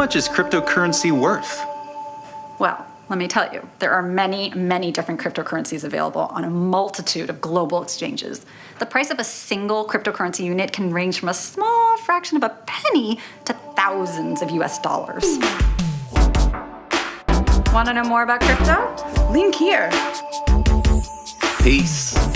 much is cryptocurrency worth? Well, let me tell you, there are many, many different cryptocurrencies available on a multitude of global exchanges. The price of a single cryptocurrency unit can range from a small fraction of a penny to thousands of US dollars. Want to know more about crypto? Link here. Peace.